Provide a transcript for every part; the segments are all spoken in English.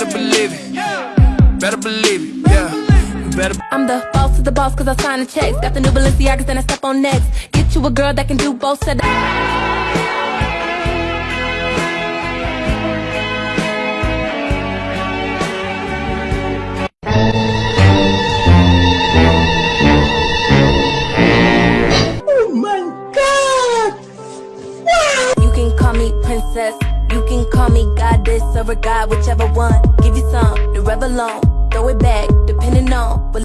believe it, yeah. You better I'm the boss of the boss cause I sign the checks. Got the new Balenciagas and I step on next. Get you a girl that can do both said Oh my god! Wow! You can call me princess. You can call me goddess or a god, whichever one. Give you some, the Revlon. Throw it back, depending on. But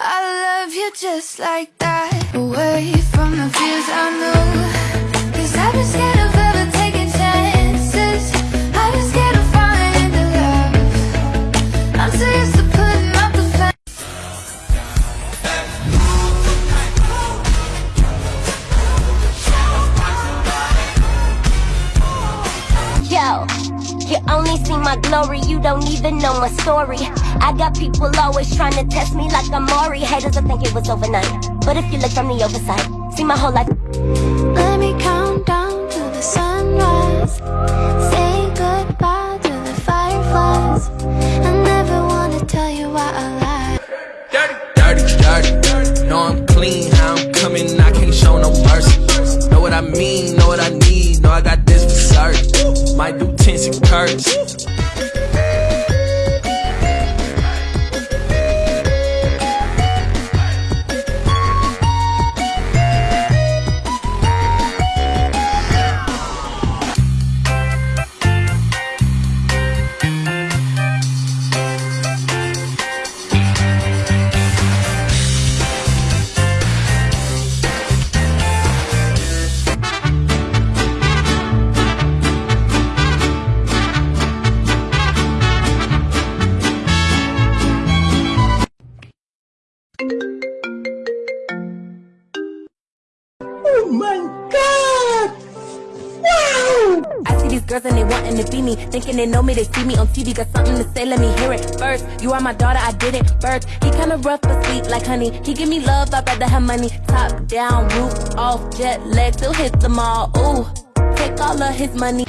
I love you just like that Away from the fears I know you only see my glory, you don't even know my story. I got people always trying to test me like I'm Maury. Haters will think it was overnight. But if you look from the overside, see my whole life. Let me count down to the sunrise Say goodbye to the fireflies I never wanna tell you why I lied dirty, dirty, dirty. Know I'm clean, how I'm coming, I can't show no mercy. Know what I mean, know what I need, know I got certain. Might do tense and curves. These girls and they wanting to be me. Thinking they know me, they see me on TV. Got something to say, let me hear it first. You are my daughter, I did it. birth. He kinda rough but sweet like honey. He give me love, I'd rather have money. Top down, roof off, jet lag, still hit them all. Ooh, take all of his money.